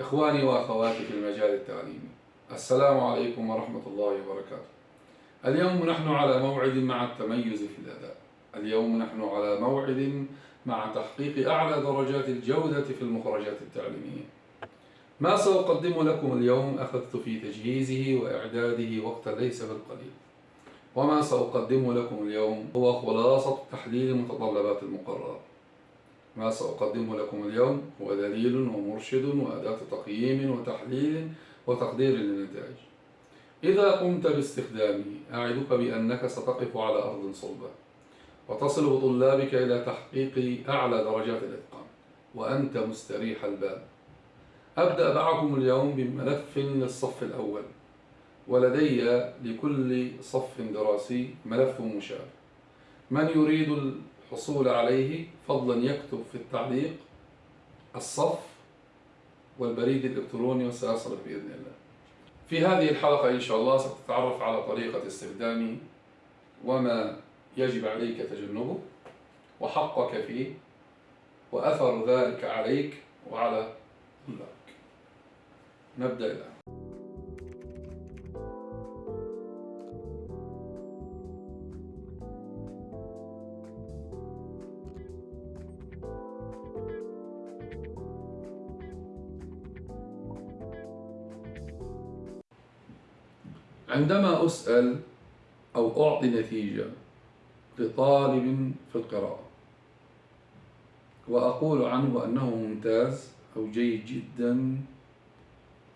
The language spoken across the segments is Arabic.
إخواني وأخواتي في المجال التعليمي السلام عليكم ورحمة الله وبركاته. اليوم نحن على موعد مع التميز في الأداء. اليوم نحن على موعد مع تحقيق أعلى درجات الجودة في المخرجات التعليمية. ما سأقدم لكم اليوم أخذت في تجهيزه وإعداده وقتا ليس بالقليل. وما سأقدمه لكم اليوم هو خلاصة تحليل متطلبات المقرر ما سأقدمه لكم اليوم هو دليل ومرشد وأداة تقييم وتحليل وتقدير للنتائج. إذا قمت باستخدامه أعدك بأنك ستقف على أرض صلبة وتصل بطلابك إلى تحقيق أعلى درجات الإتقان وأنت مستريح البال. أبدأ معكم اليوم بملف للصف الأول ولدي لكل صف دراسي ملف مشابه. من يريد الحصول عليه فضلا يكتب في التعليق الصف والبريد الإلكتروني وسيصلك بإذن الله. في هذه الحلقة إن شاء الله ستتعرف على طريقة استخدامه وما يجب عليك تجنبه وحقك فيه وأثر ذلك عليك وعلى طلابك نبدأ الآن. عندما أسأل أو أعطي نتيجة لطالب في القراءة وأقول عنه أنه ممتاز أو جيد جدا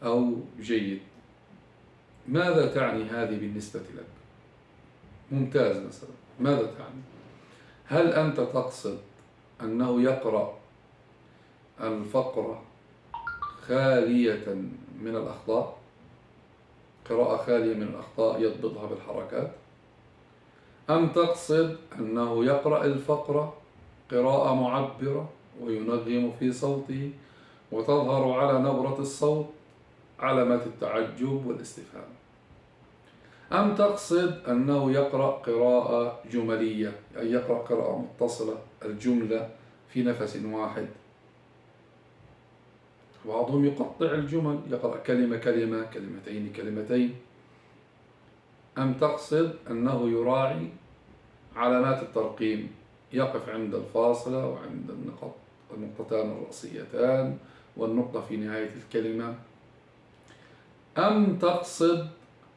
أو جيد ماذا تعني هذه بالنسبة لك؟ ممتاز مثلا ماذا تعني؟ هل أنت تقصد أنه يقرأ الفقرة خالية من الأخطاء؟ قراءة خالية من الأخطاء يضبطها بالحركات. أم تقصد أنه يقرأ الفقرة قراءة معبرة وينغم في صوته وتظهر على نبرة الصوت علامات التعجب والاستفهام. أم تقصد أنه يقرأ قراءة جملية أي يقرأ قراءة متصلة الجملة في نفس واحد. بعضهم يقطع الجمل يقرأ كلمة كلمة كلمتين كلمتين. أم تقصد أنه يراعي علامات الترقيم؟ يقف عند الفاصلة وعند النقط النقطتان الرأسيتان والنقطة في نهاية الكلمة. أم تقصد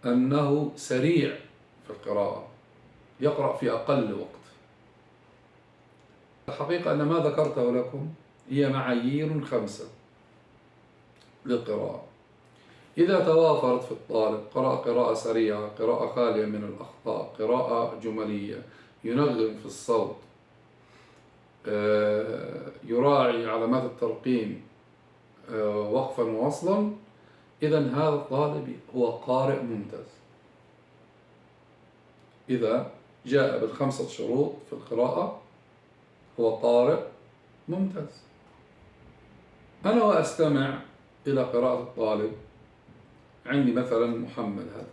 أنه سريع في القراءة؟ يقرأ في أقل وقت. الحقيقة أن ما ذكرته لكم هي معايير خمسة. للقراءة. إذا توافرت في الطالب قرأ قراءة سريعة قراءة خالية من الأخطاء قراءة جملية ينغم في الصوت آه، يراعي علامات الترقيم آه، وقفا ووصلا إذا هذا الطالب هو قارئ ممتاز. إذا جاء بالخمسة شروط في القراءة هو قارئ ممتاز. أنا وأستمع إلى قراءة الطالب. عندي مثلا محمد هذا.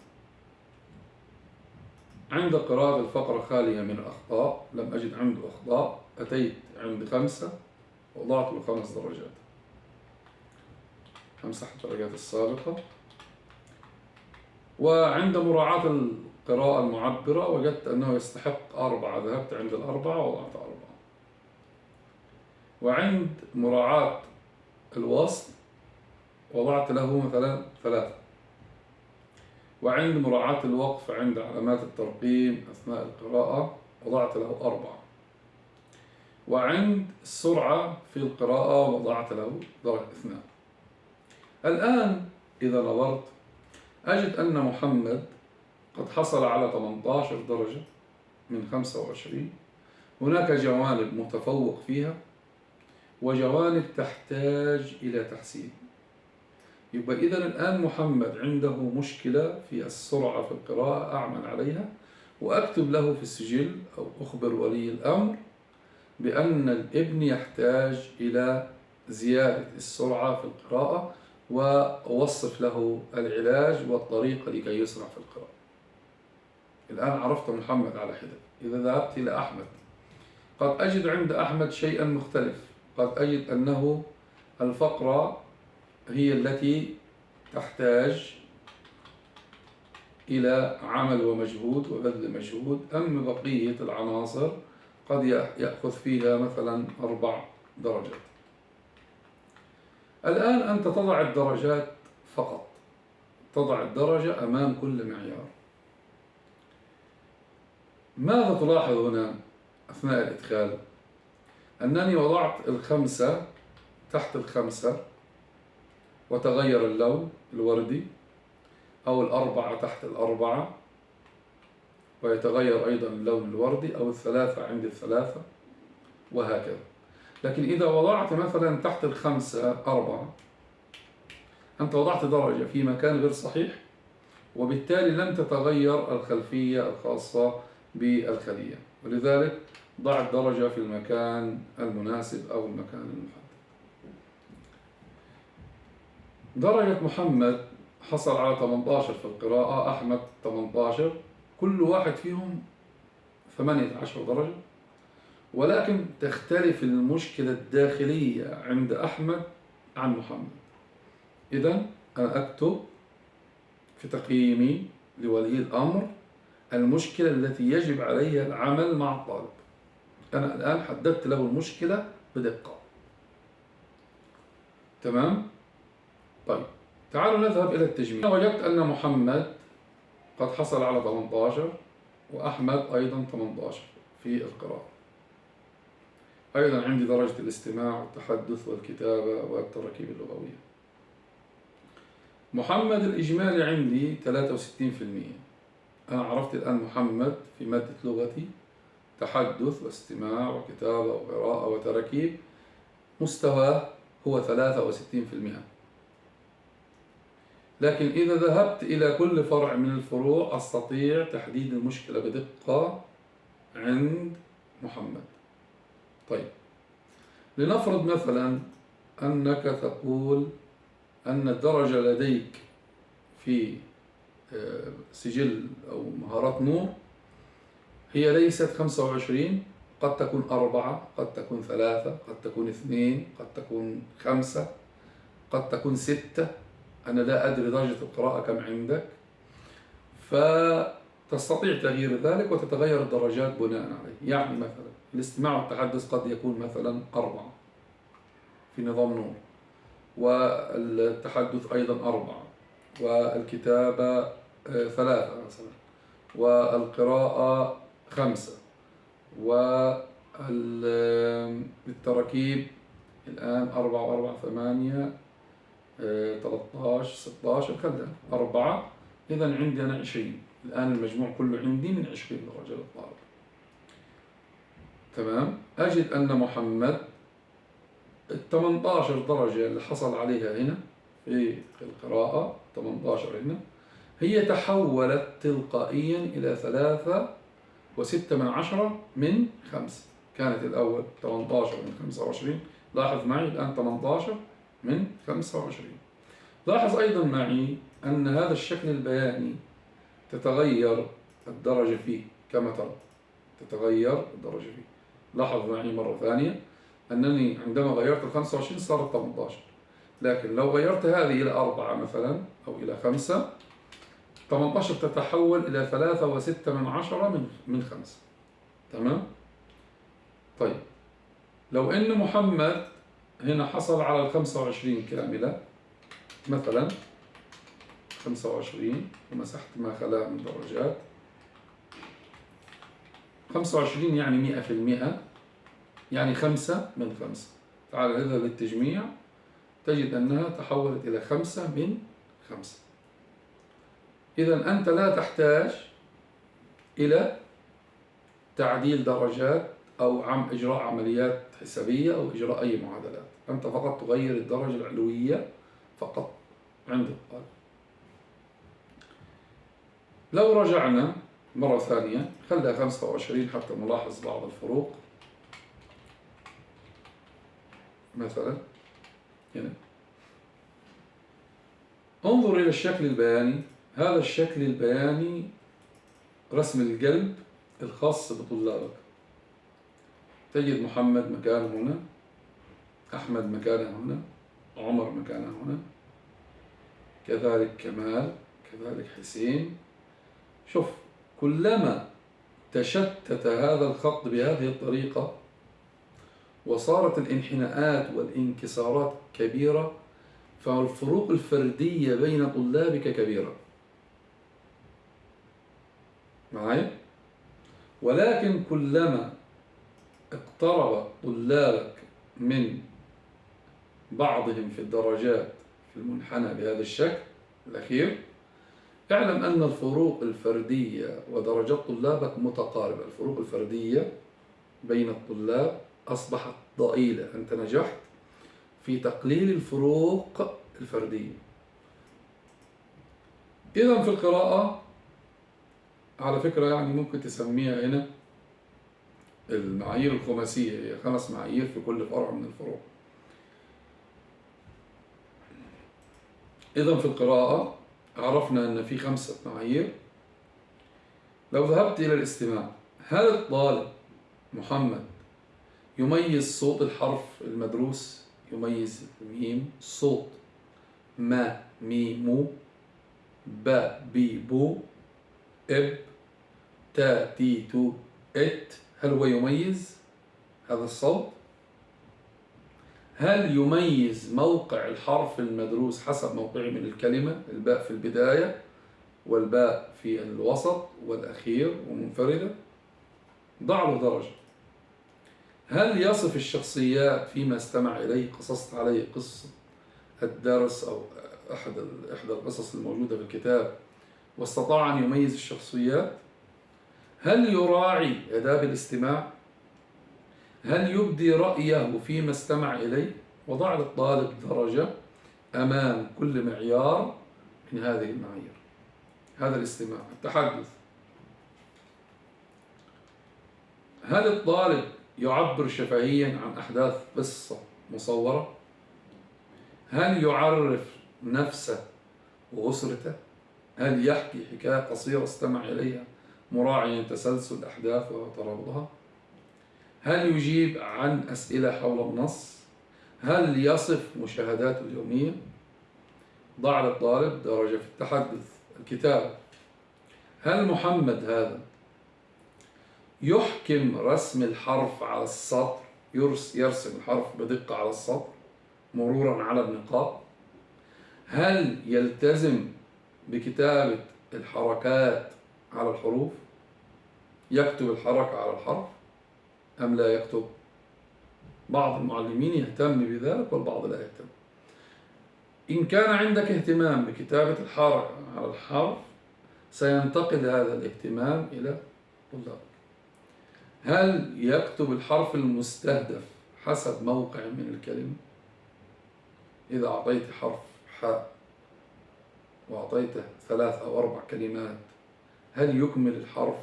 عند قراءة الفقرة خالية من الأخطاء لم أجد عنده أخطاء أتيت عند خمسة وضعت له خمس درجات. أمسح الدرجات السابقة. وعند مراعاة القراءة المعبرة وجدت أنه يستحق أربعة. ذهبت عند الأربعة وضعت أربعة. وعند مراعاة الوصل وضعت له مثلا ثلاثة. وعند مراعاة الوقف عند علامات الترقيم أثناء القراءة وضعت له أربعة. وعند السرعة في القراءة وضعت له درجة اثنان. الآن إذا نظرت أجد أن محمد قد حصل على 18 درجة من 25 هناك جوانب متفوق فيها وجوانب تحتاج إلى تحسين. يبقى إذا الآن محمد عنده مشكلة في السرعة في القراءة أعمل عليها وأكتب له في السجل أو أخبر ولي الأمر بأن الابن يحتاج إلى زيادة السرعة في القراءة وأوصف له العلاج والطريقة لكي يسرع في القراءة. الآن عرفت محمد على حدة. إذا ذهبت إلى أحمد. قد أجد عند أحمد شيئا مختلف. قد أجد أنه الفقرة هي التي تحتاج إلى عمل ومجهود وبذل مجهود أما بقية العناصر قد يأخذ فيها مثلا أربع درجات. الآن أنت تضع الدرجات فقط. تضع الدرجة أمام كل معيار. ماذا تلاحظ هنا أثناء الإدخال؟ أنني وضعت الخمسة تحت الخمسة. وتغير اللون الوردي أو الأربعة تحت الأربعة ويتغير أيضا اللون الوردي أو الثلاثة عند الثلاثة وهكذا. لكن إذا وضعت مثلا تحت الخمسة أربعة أنت وضعت درجة في مكان غير صحيح وبالتالي لن تتغير الخلفية الخاصة بالخلية. ولذلك ضع الدرجة في المكان المناسب أو المكان المحدد. درجة محمد حصل على 18 في القراءة أحمد 18 كل واحد فيهم 18 درجة. ولكن تختلف المشكلة الداخلية عند أحمد عن محمد. إذا أنا أكتب في تقييمي لولي الأمر المشكلة التي يجب عليها العمل مع الطالب. أنا الآن حددت له المشكلة بدقة. تمام؟ طيب تعالوا نذهب إلى التجميع وجدت أن محمد قد حصل على 18 وأحمد أيضا 18 في القراءة. أيضا عندي درجة الاستماع والتحدث والكتابة والتركيب اللغوية. محمد الإجمالي عندي 63% أنا عرفت الآن محمد في مادة لغتي تحدث واستماع وكتابة وقراءة وتركيب مستواه هو 63% لكن إذا ذهبت إلى كل فرع من الفروع أستطيع تحديد المشكلة بدقة عند محمد. طيب. لنفرض مثلا أنك تقول أن الدرجة لديك في آه، سجل أو مهارات نور هي ليست 25 قد تكون أربعة قد تكون ثلاثة قد تكون اثنين قد تكون خمسة قد تكون ستة. أنا لا أدري درجة القراءة كم عندك. فتستطيع تغيير ذلك وتتغير الدرجات بناء عليه. يعني مثلا الاستماع والتحدث قد يكون مثلا أربعة في نظام نور والتحدث أيضا أربعة والكتابة آه، ثلاثة مثلا والقراءة خمسة والتركيب الآن أربعة وأربعة ثمانية 13 16 خلينا أربعة. إذا عندي أنا 20 الآن المجموع كله عندي من 20 درجة للطالب. تمام؟ أجد أن محمد ال 18 درجة اللي حصل عليها هنا في القراءة 18 هنا هي تحولت تلقائيا إلى ثلاثة وستة من عشرة من خمسة. كانت الأول 18 من 25 لاحظ معي الآن 18 من 25 لاحظ أيضا معي أن هذا الشكل البياني تتغير الدرجة فيه كما ترى. تتغير الدرجة فيه. لاحظ معي مرة ثانية أنني عندما غيرت ال 25 صارت 18 لكن لو غيرت هذه إلى أربعة مثلا أو إلى خمسة 18 تتحول إلى ثلاثة وستة من عشرة من من خمسة. تمام؟ طيب. لو إن محمد هنا حصل على ال 25 كاملة مثلا 25 ومسحت ما خلاه من درجات. 25 يعني 100 في المئة يعني خمسة من خمسة. تعال نذهب للتجميع تجد أنها تحولت إلى خمسة من خمسة. إذا أنت لا تحتاج إلى تعديل درجات أو عم إجراء عمليات حسابية أو إجراء أي معادلات. أنت فقط تغير الدرجة العلوية فقط. عند الطالب لو رجعنا مرة ثانية خلها 25 حتى نلاحظ بعض الفروق. مثلا هنا انظر إلى الشكل البياني. هذا الشكل البياني رسم القلب الخاص بطلابك. تجد محمد مكانه هنا أحمد مكانه هنا عمر مكانه هنا كذلك كمال كذلك حسين شوف كلما تشتت هذا الخط بهذه الطريقة وصارت الانحناءات والانكسارات كبيرة فالفروق الفردية بين طلابك كبيرة معي؟ ولكن كلما اقترب طلابك من بعضهم في الدرجات في المنحنى بهذا الشكل الأخير اعلم أن الفروق الفردية ودرجات طلابك متقاربة. الفروق الفردية بين الطلاب أصبحت ضئيلة. أنت نجحت في تقليل الفروق الفردية. إذا في القراءة على فكرة يعني ممكن تسميها هنا المعايير الخماسية هي خمس معايير في كل فرع من الفروع. إذا في القراءة عرفنا أن في خمسة معايير. لو ذهبت إلى الاستماع هل الطالب محمد يميز صوت الحرف المدروس يميز الميم صوت ما مي مو با بي بو إب تا تي تو إت؟ هل هو يميز هذا الصوت؟ هل يميز موقع الحرف المدروس حسب موقعه من الكلمة الباء في البداية والباء في الوسط والأخير ومنفردة؟ ضع له درجة هل يصف الشخصيات فيما استمع إليه قصصت عليه قصة الدرس أو أحد إحدى القصص الموجودة في الكتاب واستطاع أن يميز الشخصيات؟ هل يراعي آداب الاستماع؟ هل يبدي رأيه فيما استمع إليه؟ وضع للطالب درجة أمام كل معيار من هذه المعايير. هذا الاستماع التحدث. هل الطالب يعبر شفهيا عن أحداث قصة مصورة؟ هل يعرف نفسه وأسرته؟ هل يحكي حكاية قصيرة استمع إليها؟ مراعيا تسلسل الأحداث وترابطها. هل يجيب عن أسئلة حول النص؟ هل يصف مشاهداته اليومية؟ ضع للطالب درجة في التحدث الكتاب. هل محمد هذا يحكم رسم الحرف على السطر؟ يرسم الحرف بدقة على السطر مرورا على النقاط. هل يلتزم بكتابة الحركات على الحروف يكتب الحركة على الحرف أم لا يكتب؟ بعض المعلمين يهتم بذلك والبعض لا يهتم. إن كان عندك اهتمام بكتابة الحركة على الحرف سينتقل هذا الاهتمام إلى طلابك هل يكتب الحرف المستهدف حسب موقع من الكلمة؟ إذا أعطيت حرف حاء وأعطيته ثلاث أو أربع كلمات هل يكمل الحرف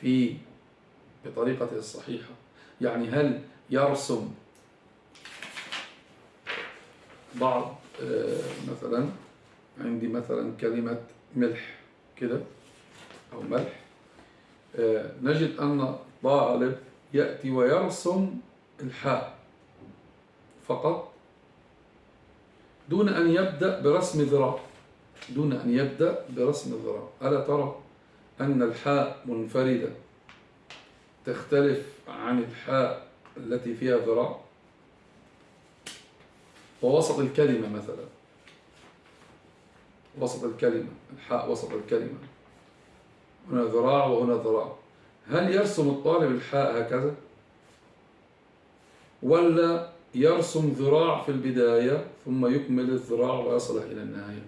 في بطريقته الصحيحة؟ يعني هل يرسم بعض آه، مثلا عندي مثلا كلمة ملح كده أو ملح آه، نجد أن طالب يأتي ويرسم الحاء فقط دون أن يبدأ برسم ذراع دون أن يبدأ برسم الذراع ألا ترى؟ أن الحاء منفردة تختلف عن الحاء التي فيها ذراع. ووسط الكلمة مثلا. وسط الكلمة الحاء وسط الكلمة. هنا ذراع وهنا ذراع. هل يرسم الطالب الحاء هكذا؟ ولا يرسم ذراع في البداية ثم يكمل الذراع ويصل إلى النهاية؟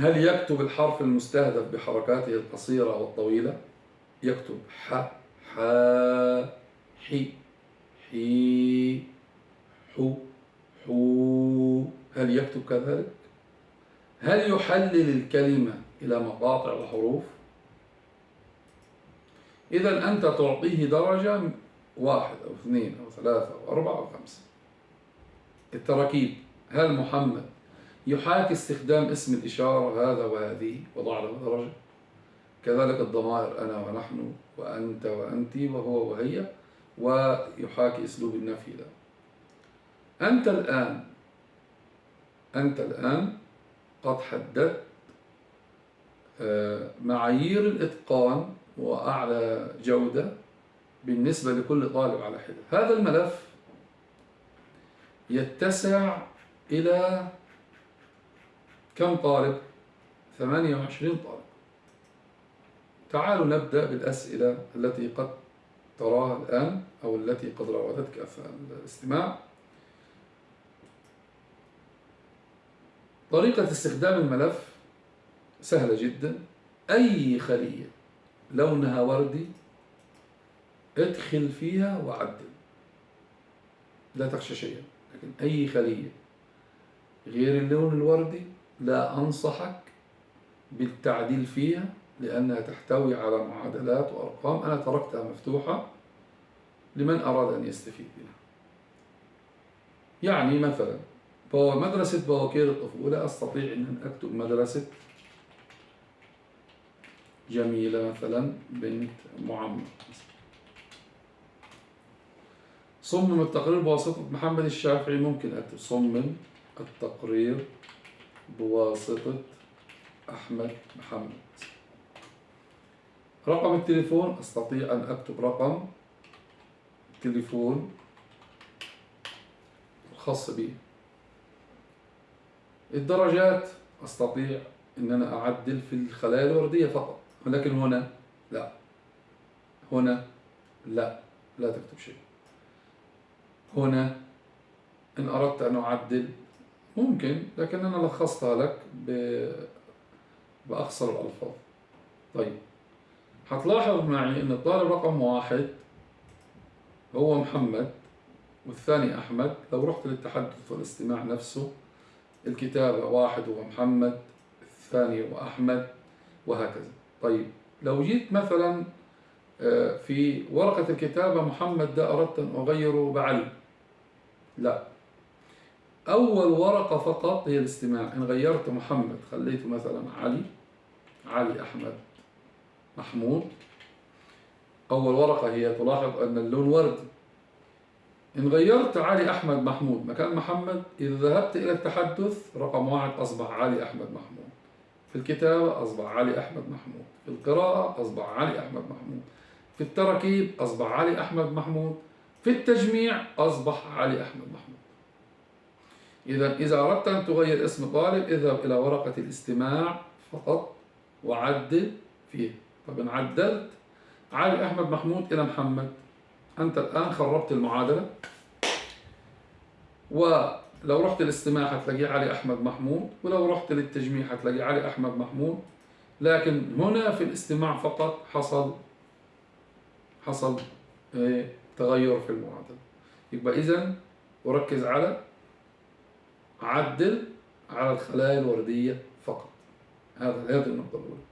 هل يكتب الحرف المستهدف بحركاته القصيرة والطويلة؟ يكتب ح ح حي حي حو حو هل يكتب كذلك؟ هل يحلل الكلمة إلى مقاطع الحروف إذا أنت تعطيه درجة واحد أو اثنين أو ثلاثة أو أربعة أو خمسة. التراكيب هل محمد يحاكي استخدام اسم الإشارة هذا وهذه. وضع له درجة كذلك الضمائر أنا ونحن وأنت وأنت وهو وهي. ويحاكي أسلوب النفي ده أنت الآن أنت الآن قد حددت آه، معايير الإتقان وأعلى جودة بالنسبة لكل طالب على حدة. هذا الملف يتسع إلى كم طالب؟ 28 طالب. تعالوا نبدأ بالأسئلة التي قد تراها الآن أو التي قد راودتك أثناء الاستماع. طريقة استخدام الملف سهلة جدا. أي خلية لونها وردي ادخل فيها وعدل. لا تخشى شيئا لكن أي خلية غير اللون الوردي لا أنصحك بالتعديل فيها لأنها تحتوي على معادلات وأرقام أنا تركتها مفتوحة لمن أراد أن يستفيد منها. يعني مثلا مدرسة بواكير الطفولة أستطيع أن أكتب مدرسة جميلة مثلا بنت معمر. صمم التقرير بواسطة محمد الشافعي ممكن أكتب صمم التقرير. بواسطة أحمد محمد. رقم التليفون أستطيع أن أكتب رقم التليفون الخاص بي. الدرجات أستطيع أن أنا أعدل في الخلايا الوردية فقط ولكن هنا لا. هنا لا لا تكتب شيء. هنا إن أردت أن أعدل ممكن لكن أنا لخصتها لك بأخصر الألفاظ. طيب هتلاحظ معي أن الطالب رقم واحد هو محمد والثاني أحمد. لو رحت للتحدث والاستماع نفسه الكتابة واحد هو محمد الثاني هو أحمد وهكذا. طيب لو جيت مثلا آه، في ورقة الكتابة محمد ده أردت أن أغيره بعلي. لا. أول ورقة فقط هي الاستماع. إن غيرت محمد خليته مثلا علي علي أحمد محمود. أول ورقة هي تلاحظ أن اللون وردي إن غيرت علي أحمد محمود مكان محمد إذا ذهبت إلى التحدث رقم واحد أصبح علي أحمد محمود. في الكتابة أصبح علي أحمد محمود. في القراءة أصبح علي أحمد محمود. في التركيب أصبح علي أحمد محمود. في التجميع أصبح علي أحمد محمود. إذا إذا أردت أن تغير اسم طالب اذهب إلى ورقة الاستماع فقط وعدل فيه. طب إن عدلت علي أحمد محمود إلى محمد. أنت الآن خربت المعادلة. ولو رحت للاستماع هتلاقيه علي أحمد محمود ولو رحت للتجميع هتلاقيه علي أحمد محمود. لكن هنا في الاستماع فقط حصل حصل إيه، تغير في المعادلة. يبقى إذا وركز على عدل على الخلايا الوردية فقط. هذا هذه النقطة الأولى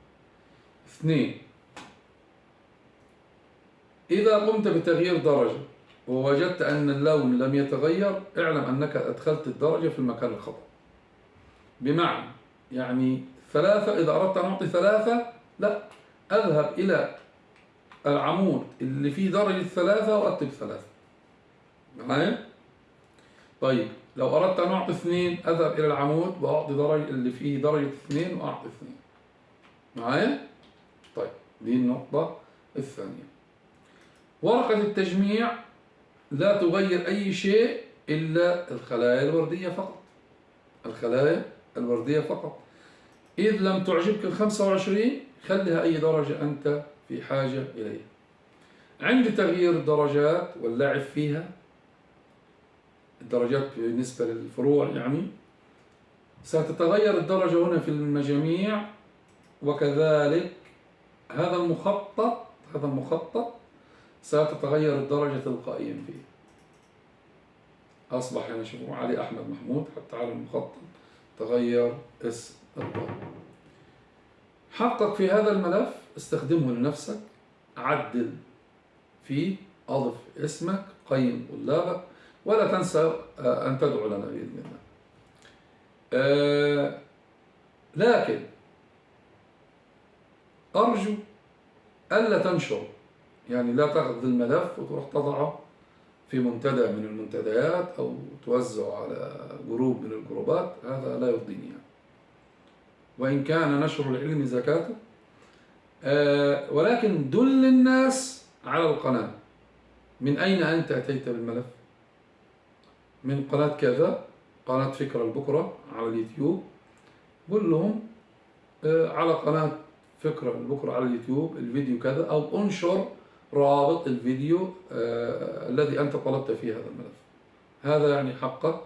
اثنين إذا قمت بتغيير درجة ووجدت أن اللون لم يتغير اعلم أنك أدخلت الدرجة في المكان الخطأ. بمعنى يعني ثلاثة إذا أردت أن أعطي ثلاثة لا أذهب إلى العمود اللي فيه درجة ثلاثة وأكتب ثلاثة. معايا؟ طيب. لو أردت أن أعطي اثنين أذهب إلى العمود وأعطي درجة اللي فيه درجة اثنين وأعطي اثنين. معايا؟ طيب دي النقطة الثانية. ورقة التجميع لا تغير أي شيء إلا الخلايا الوردية فقط. الخلايا الوردية فقط. إذ لم تعجبك ال 25 خليها أي درجة أنت في حاجة إليها. عند تغيير الدرجات واللعب فيها. الدرجات بالنسبة للفروع يعني. ستتغير الدرجة هنا في المجاميع وكذلك هذا المخطط هذا المخطط ستتغير الدرجة تلقائيا فيه. أصبح هنا شوفوا علي أحمد محمود حتى على المخطط تغير اسم الطالب حقق في هذا الملف استخدمه لنفسك عدل فيه أضف اسمك قيم طلابك ولا تنسى آه، أن تدعو لنا بإذن الله. آه، لكن أرجو ألا تنشر يعني لا تأخذ الملف وتروح تضعه في منتدى من المنتديات أو توزع على جروب من الجروبات هذا لا يرضيني يعني. وإن كان نشر العلم زكاته آه، ولكن دل الناس على القناة. من أين أنت أتيت بالملف؟ من قناة كذا قناة فكرة البكرة على اليوتيوب. قل لهم آه، على قناة فكرة البكرة على اليوتيوب الفيديو كذا أو انشر رابط الفيديو آه، الذي أنت طلبت فيه هذا الملف. هذا يعني حقك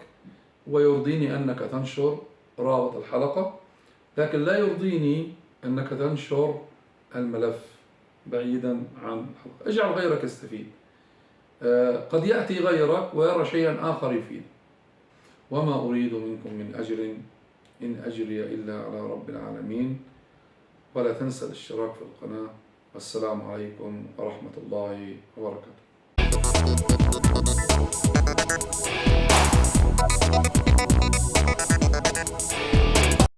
ويرضيني أنك تنشر رابط الحلقة لكن لا يرضيني أنك تنشر الملف بعيدا عن الحلقة. اجعل غيرك يستفيد. قد يأتي غيرك ويرى شيئا آخر يفيد وما أريد منكم من أجر إن أجري إلا على رب العالمين. ولا تنسى الاشتراك في القناة. والسلام عليكم ورحمة الله وبركاته.